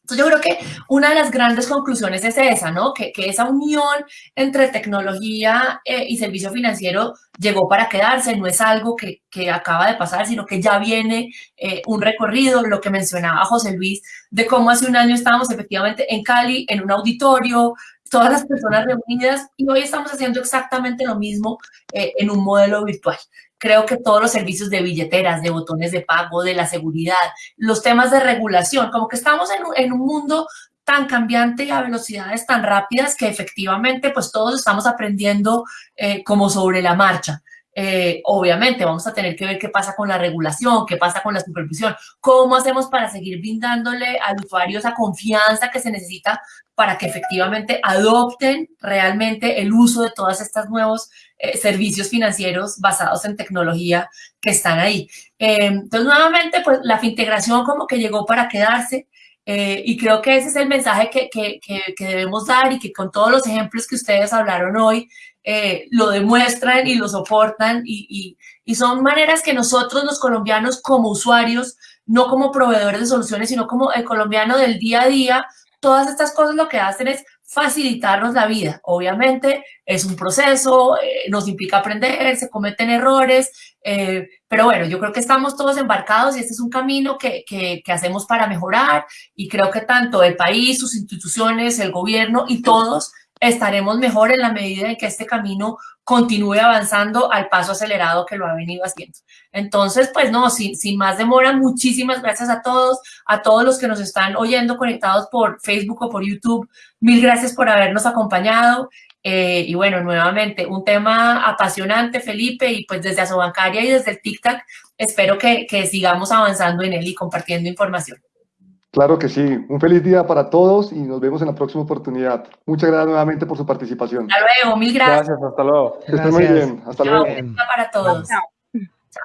Entonces yo creo que una de las grandes conclusiones es esa, ¿no? Que, que esa unión entre tecnología eh, y servicio financiero llegó para quedarse, no es algo que, que acaba de pasar, sino que ya viene eh, un recorrido, lo que mencionaba José Luis, de cómo hace un año estábamos efectivamente en Cali, en un auditorio, todas las personas reunidas, y hoy estamos haciendo exactamente lo mismo eh, en un modelo virtual creo que todos los servicios de billeteras, de botones de pago, de la seguridad, los temas de regulación, como que estamos en, un mundo tan cambiante y a velocidades tan rápidas que efectivamente pues todos estamos aprendiendo eh, como sobre la marcha. Eh, obviamente vamos a tener que ver qué pasa con la regulación, qué pasa con la supervisión, cómo hacemos para seguir brindándole al usuario esa confianza que se necesita para que efectivamente adopten realmente el uso de todos estos nuevos eh, servicios financieros basados en tecnología que están ahí. Eh, entonces, nuevamente, pues la integración como que llegó para quedarse y creo que ese es el mensaje que, que, que, debemos dar y que con todos los ejemplos que ustedes hablaron hoy, eh, lo demuestran y lo soportan y, y, son maneras que nosotros los colombianos como usuarios, no como proveedores de soluciones, sino como el colombiano del día a día, todas estas cosas lo que hacen es facilitarnos la vida. Obviamente es un proceso, eh, nos implica aprender, se cometen errores, eh, pero bueno, yo creo que estamos todos embarcados y este es un camino que, que, que, hacemos para mejorar y creo que tanto el país, sus instituciones, el gobierno y todos estaremos mejor en la medida en que este camino continúe avanzando al paso acelerado que lo ha venido haciendo. Entonces, pues no, sin, más demora, muchísimas gracias a todos, a todos los que nos están oyendo conectados por Facebook o por YouTube. Mil gracias por habernos acompañado. Eh, y bueno, nuevamente, un tema apasionante, Felipe, y pues desde Asobancaria y desde el TikTok, espero que, que sigamos avanzando en él y compartiendo información. Claro que sí. Un feliz día para todos y nos vemos en la próxima oportunidad. Muchas gracias nuevamente por su participación. Hasta luego, mil gracias. Gracias, hasta luego. Que estén muy bien. Hasta luego. Para todos. Chao.